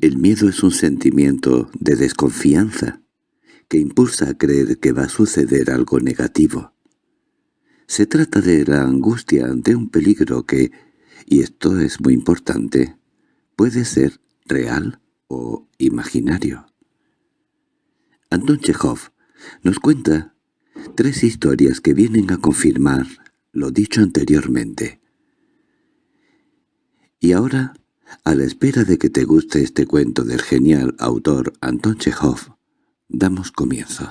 El miedo es un sentimiento de desconfianza que impulsa a creer que va a suceder algo negativo. Se trata de la angustia ante un peligro que, y esto es muy importante, puede ser real o imaginario. Anton Chekhov nos cuenta tres historias que vienen a confirmar lo dicho anteriormente. Y ahora, a la espera de que te guste este cuento del genial autor Anton Chekhov, damos comienzo.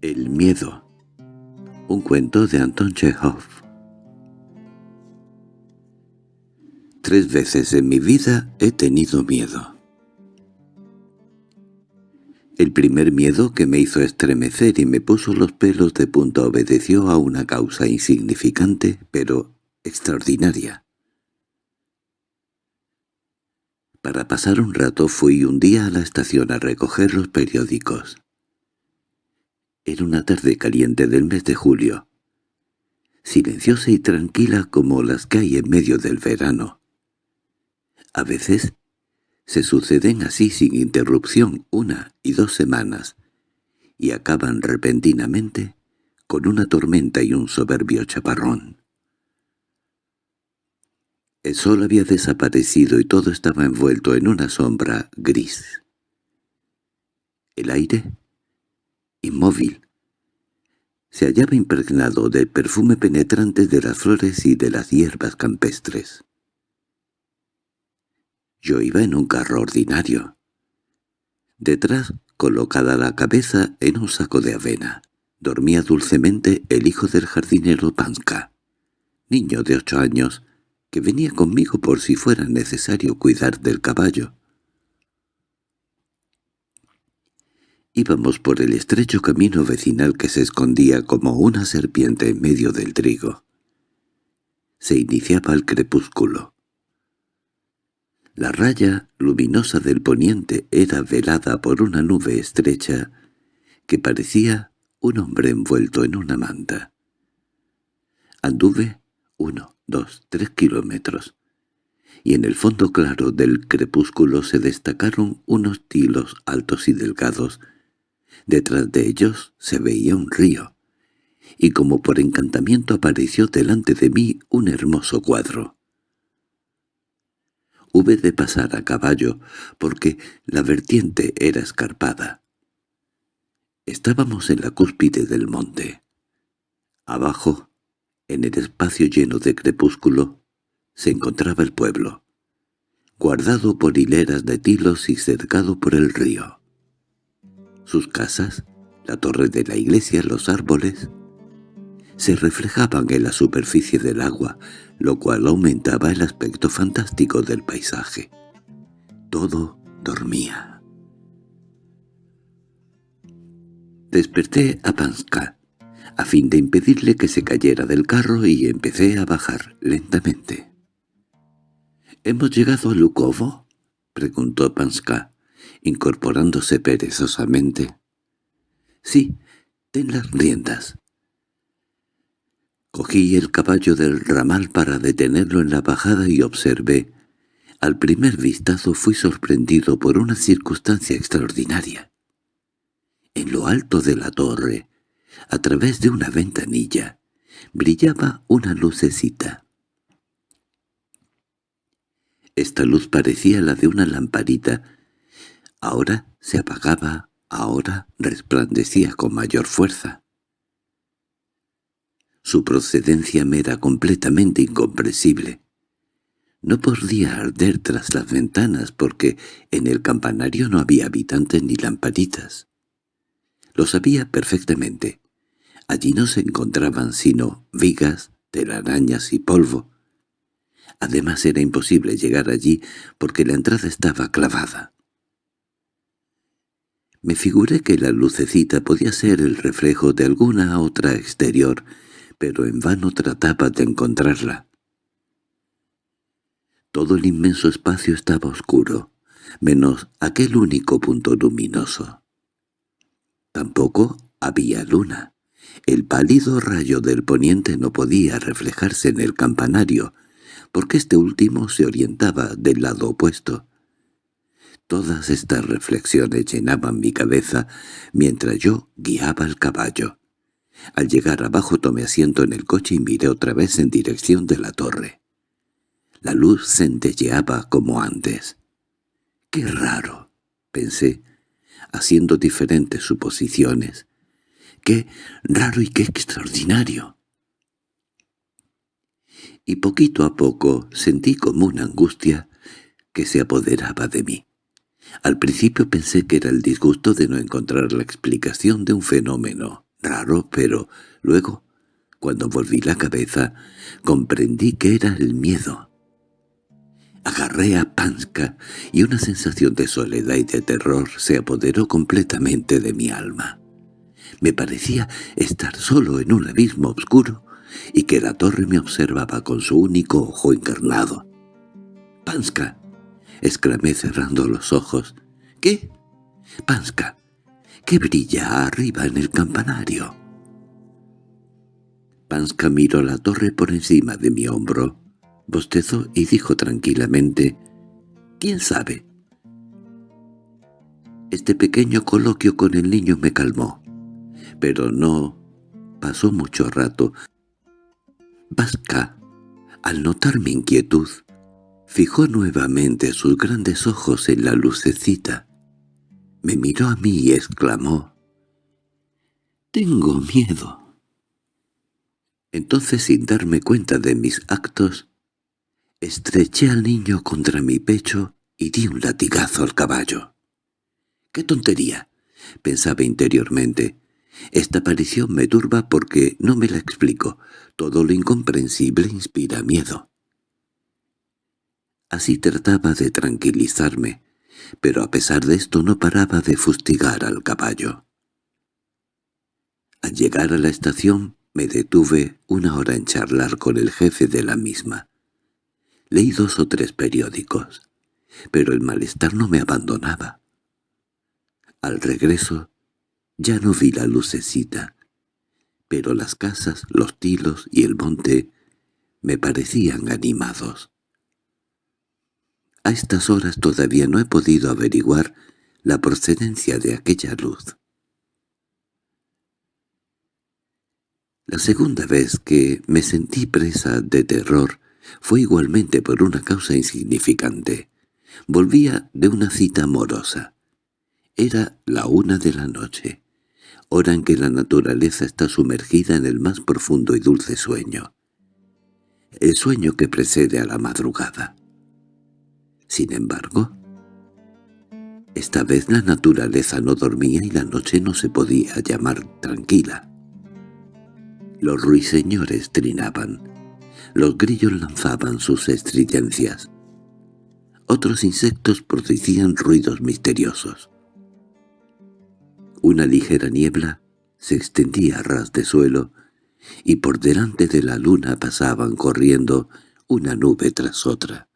El miedo Un cuento de Anton Chekhov Tres veces en mi vida he tenido miedo. El primer miedo que me hizo estremecer y me puso los pelos de punta obedeció a una causa insignificante, pero extraordinaria. Para pasar un rato fui un día a la estación a recoger los periódicos. Era una tarde caliente del mes de julio, silenciosa y tranquila como las que hay en medio del verano. A veces se suceden así sin interrupción una y dos semanas, y acaban repentinamente con una tormenta y un soberbio chaparrón. El sol había desaparecido y todo estaba envuelto en una sombra gris. El aire, inmóvil, se hallaba impregnado del perfume penetrante de las flores y de las hierbas campestres. Yo iba en un carro ordinario. Detrás, colocada la cabeza en un saco de avena, dormía dulcemente el hijo del jardinero Panska, niño de ocho años, que venía conmigo por si fuera necesario cuidar del caballo. Íbamos por el estrecho camino vecinal que se escondía como una serpiente en medio del trigo. Se iniciaba el crepúsculo. La raya luminosa del poniente era velada por una nube estrecha que parecía un hombre envuelto en una manta. Anduve uno, dos, tres kilómetros, y en el fondo claro del crepúsculo se destacaron unos tilos altos y delgados. Detrás de ellos se veía un río, y como por encantamiento apareció delante de mí un hermoso cuadro. Hube de pasar a caballo, porque la vertiente era escarpada. Estábamos en la cúspide del monte. Abajo, en el espacio lleno de crepúsculo, se encontraba el pueblo, guardado por hileras de tilos y cercado por el río. Sus casas, la torre de la iglesia, los árboles, se reflejaban en la superficie del agua, lo cual aumentaba el aspecto fantástico del paisaje. Todo dormía. Desperté a Panska, a fin de impedirle que se cayera del carro y empecé a bajar lentamente. —¿Hemos llegado a Lukovo? —preguntó Panska, incorporándose perezosamente. —Sí, ten las riendas. Cogí el caballo del ramal para detenerlo en la bajada y observé. Al primer vistazo fui sorprendido por una circunstancia extraordinaria. En lo alto de la torre, a través de una ventanilla, brillaba una lucecita. Esta luz parecía la de una lamparita. Ahora se apagaba, ahora resplandecía con mayor fuerza. Su procedencia me era completamente incomprensible. No podía arder tras las ventanas porque en el campanario no había habitantes ni lamparitas. Lo sabía perfectamente. Allí no se encontraban sino vigas, telarañas y polvo. Además era imposible llegar allí porque la entrada estaba clavada. Me figuré que la lucecita podía ser el reflejo de alguna otra exterior pero en vano trataba de encontrarla. Todo el inmenso espacio estaba oscuro, menos aquel único punto luminoso. Tampoco había luna. El pálido rayo del poniente no podía reflejarse en el campanario, porque este último se orientaba del lado opuesto. Todas estas reflexiones llenaban mi cabeza mientras yo guiaba el caballo. Al llegar abajo tomé asiento en el coche y miré otra vez en dirección de la torre. La luz centelleaba como antes. «¡Qué raro!» pensé, haciendo diferentes suposiciones. «¡Qué raro y qué extraordinario!» Y poquito a poco sentí como una angustia que se apoderaba de mí. Al principio pensé que era el disgusto de no encontrar la explicación de un fenómeno raro, pero luego, cuando volví la cabeza, comprendí que era el miedo. Agarré a Panska y una sensación de soledad y de terror se apoderó completamente de mi alma. Me parecía estar solo en un abismo oscuro y que la torre me observaba con su único ojo encarnado. —¡Panska! —exclamé cerrando los ojos. —¿Qué? —Panska, ¿qué brilla arriba en el campanario? Panska miró la torre por encima de mi hombro, bostezó y dijo tranquilamente, «¿Quién sabe?» Este pequeño coloquio con el niño me calmó, pero no pasó mucho rato. Pasca, al notar mi inquietud, fijó nuevamente sus grandes ojos en la lucecita. Me miró a mí y exclamó, «Tengo miedo». Entonces, sin darme cuenta de mis actos, estreché al niño contra mi pecho y di un latigazo al caballo. «¡Qué tontería!» pensaba interiormente. Esta aparición me turba porque no me la explico. Todo lo incomprensible inspira miedo. Así trataba de tranquilizarme, pero a pesar de esto no paraba de fustigar al caballo. Al llegar a la estación me detuve una hora en charlar con el jefe de la misma. Leí dos o tres periódicos, pero el malestar no me abandonaba. Al regreso ya no vi la lucecita, pero las casas, los tilos y el monte me parecían animados. A estas horas todavía no he podido averiguar la procedencia de aquella luz. La segunda vez que me sentí presa de terror fue igualmente por una causa insignificante. Volvía de una cita amorosa. Era la una de la noche, hora en que la naturaleza está sumergida en el más profundo y dulce sueño. El sueño que precede a la madrugada. Sin embargo, esta vez la naturaleza no dormía y la noche no se podía llamar tranquila. Los ruiseñores trinaban, los grillos lanzaban sus estridencias. Otros insectos producían ruidos misteriosos. Una ligera niebla se extendía a ras de suelo, y por delante de la luna pasaban corriendo una nube tras otra.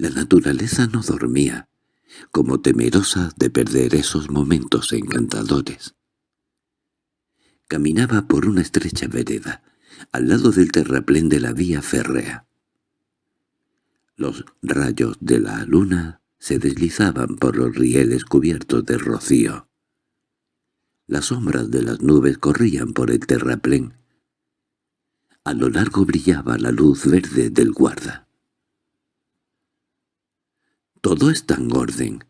La naturaleza no dormía, como temerosa de perder esos momentos encantadores. Caminaba por una estrecha vereda, al lado del terraplén de la vía férrea. Los rayos de la luna se deslizaban por los rieles cubiertos de rocío. Las sombras de las nubes corrían por el terraplén. A lo largo brillaba la luz verde del guarda. Todo está en orden,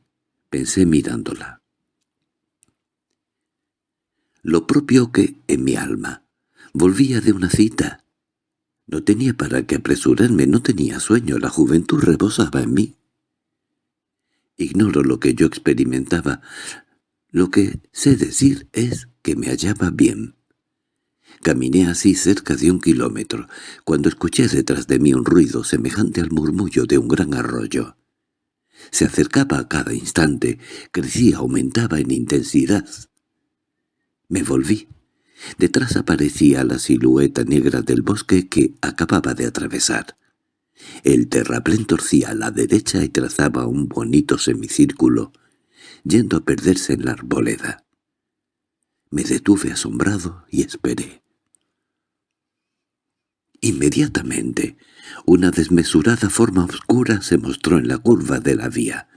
pensé mirándola. Lo propio que, en mi alma, volvía de una cita. No tenía para qué apresurarme, no tenía sueño, la juventud rebosaba en mí. Ignoro lo que yo experimentaba. Lo que sé decir es que me hallaba bien. Caminé así cerca de un kilómetro, cuando escuché detrás de mí un ruido semejante al murmullo de un gran arroyo. Se acercaba a cada instante, crecía, aumentaba en intensidad. Me volví. Detrás aparecía la silueta negra del bosque que acababa de atravesar. El terraplén torcía a la derecha y trazaba un bonito semicírculo, yendo a perderse en la arboleda. Me detuve asombrado y esperé. Inmediatamente, una desmesurada forma oscura se mostró en la curva de la vía,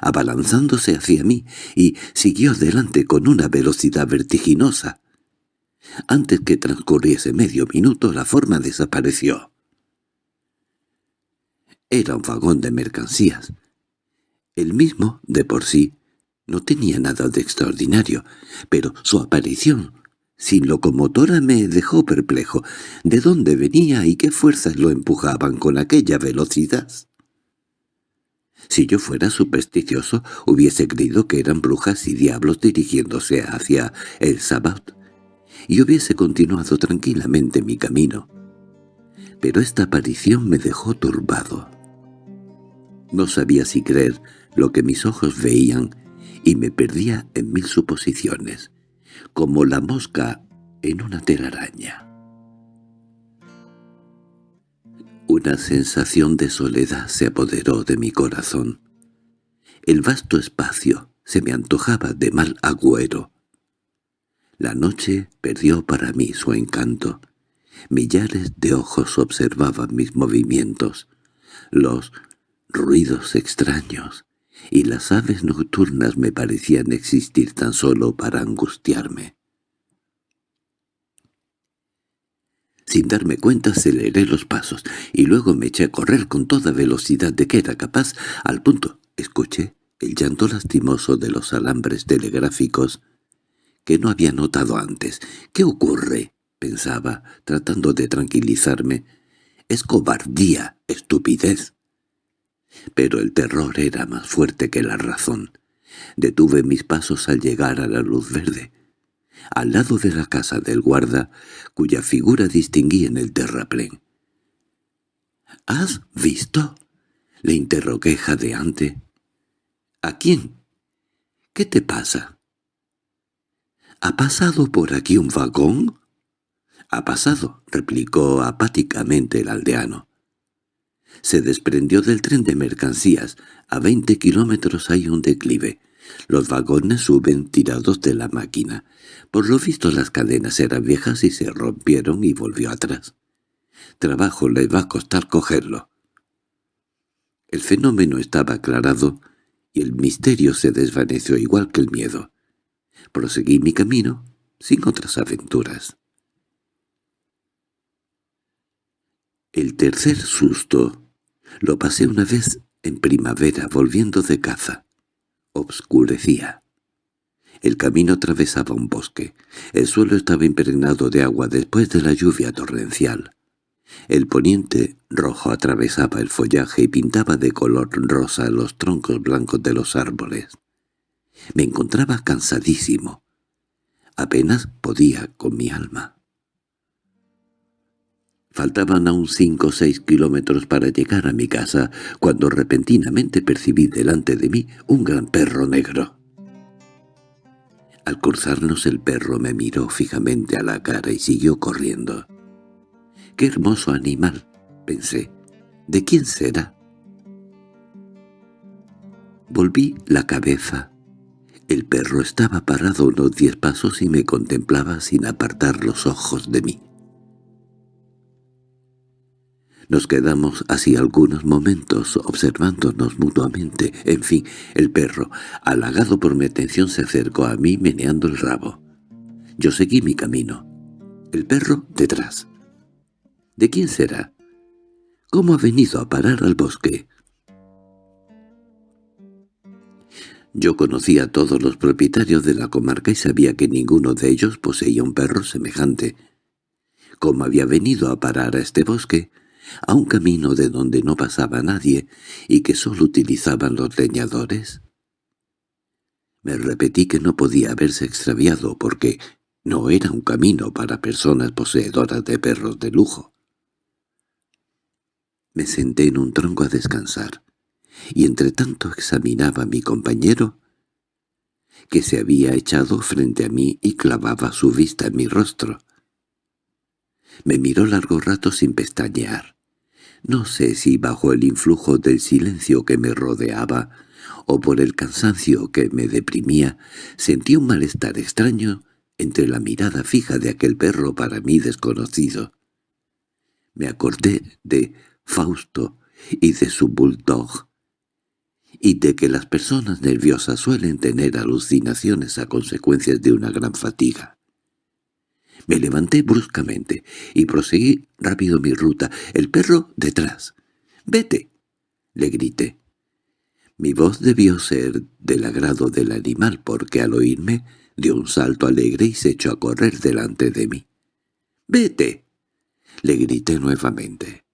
abalanzándose hacia mí y siguió adelante con una velocidad vertiginosa. Antes que transcurriese medio minuto la forma desapareció. Era un vagón de mercancías. El mismo, de por sí, no tenía nada de extraordinario, pero su aparición sin locomotora me dejó perplejo. ¿De dónde venía y qué fuerzas lo empujaban con aquella velocidad? Si yo fuera supersticioso, hubiese creído que eran brujas y diablos dirigiéndose hacia el Sabbat, y hubiese continuado tranquilamente mi camino. Pero esta aparición me dejó turbado. No sabía si creer lo que mis ojos veían, y me perdía en mil suposiciones como la mosca en una telaraña. Una sensación de soledad se apoderó de mi corazón. El vasto espacio se me antojaba de mal agüero. La noche perdió para mí su encanto. Millares de ojos observaban mis movimientos, los ruidos extraños, y las aves nocturnas me parecían existir tan solo para angustiarme. Sin darme cuenta aceleré los pasos, y luego me eché a correr con toda velocidad de que era capaz, al punto escuché el llanto lastimoso de los alambres telegráficos que no había notado antes. ¿Qué ocurre? pensaba, tratando de tranquilizarme. Es cobardía, estupidez. Pero el terror era más fuerte que la razón. Detuve mis pasos al llegar a la luz verde, al lado de la casa del guarda, cuya figura distinguí en el terraplén. —¿Has visto? —le interrogué jadeante. —¿A quién? ¿Qué te pasa? —¿Ha pasado por aquí un vagón? —Ha pasado —replicó apáticamente el aldeano se desprendió del tren de mercancías. A veinte kilómetros hay un declive. Los vagones suben tirados de la máquina. Por lo visto las cadenas eran viejas y se rompieron y volvió atrás. Trabajo le va a costar cogerlo. El fenómeno estaba aclarado y el misterio se desvaneció igual que el miedo. Proseguí mi camino sin otras aventuras. El tercer susto lo pasé una vez en primavera volviendo de caza. Obscurecía. El camino atravesaba un bosque. El suelo estaba impregnado de agua después de la lluvia torrencial. El poniente rojo atravesaba el follaje y pintaba de color rosa los troncos blancos de los árboles. Me encontraba cansadísimo. Apenas podía con mi alma. Faltaban aún cinco o seis kilómetros para llegar a mi casa, cuando repentinamente percibí delante de mí un gran perro negro. Al cruzarnos el perro me miró fijamente a la cara y siguió corriendo. «¡Qué hermoso animal!» pensé. «¿De quién será?» Volví la cabeza. El perro estaba parado unos diez pasos y me contemplaba sin apartar los ojos de mí. Nos quedamos así algunos momentos observándonos mutuamente. En fin, el perro, halagado por mi atención, se acercó a mí meneando el rabo. Yo seguí mi camino. El perro detrás. ¿De quién será? ¿Cómo ha venido a parar al bosque? Yo conocía a todos los propietarios de la comarca y sabía que ninguno de ellos poseía un perro semejante. ¿Cómo había venido a parar a este bosque? A un camino de donde no pasaba nadie y que sólo utilizaban los leñadores? Me repetí que no podía haberse extraviado porque no era un camino para personas poseedoras de perros de lujo. Me senté en un tronco a descansar, y entre tanto examinaba a mi compañero, que se había echado frente a mí y clavaba su vista en mi rostro. Me miró largo rato sin pestañear. No sé si bajo el influjo del silencio que me rodeaba o por el cansancio que me deprimía, sentí un malestar extraño entre la mirada fija de aquel perro para mí desconocido. Me acordé de Fausto y de su bulldog, y de que las personas nerviosas suelen tener alucinaciones a consecuencias de una gran fatiga. Me levanté bruscamente y proseguí rápido mi ruta, el perro detrás. —¡Vete! —le grité. Mi voz debió ser del agrado del animal porque al oírme dio un salto alegre y se echó a correr delante de mí. —¡Vete! —le grité nuevamente.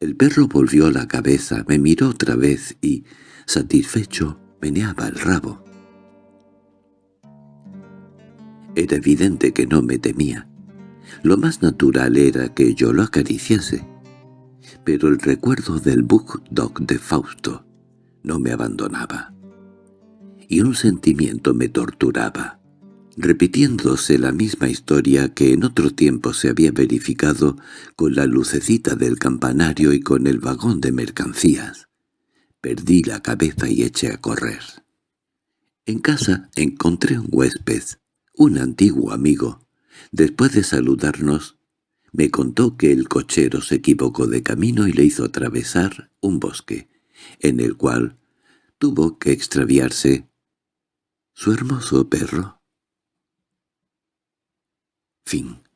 El perro volvió la cabeza, me miró otra vez y, satisfecho, meneaba el rabo. Era evidente que no me temía. Lo más natural era que yo lo acariciase. Pero el recuerdo del Dog de Fausto no me abandonaba. Y un sentimiento me torturaba, repitiéndose la misma historia que en otro tiempo se había verificado con la lucecita del campanario y con el vagón de mercancías. Perdí la cabeza y eché a correr. En casa encontré un huésped, un antiguo amigo. Después de saludarnos, me contó que el cochero se equivocó de camino y le hizo atravesar un bosque, en el cual tuvo que extraviarse su hermoso perro. Fin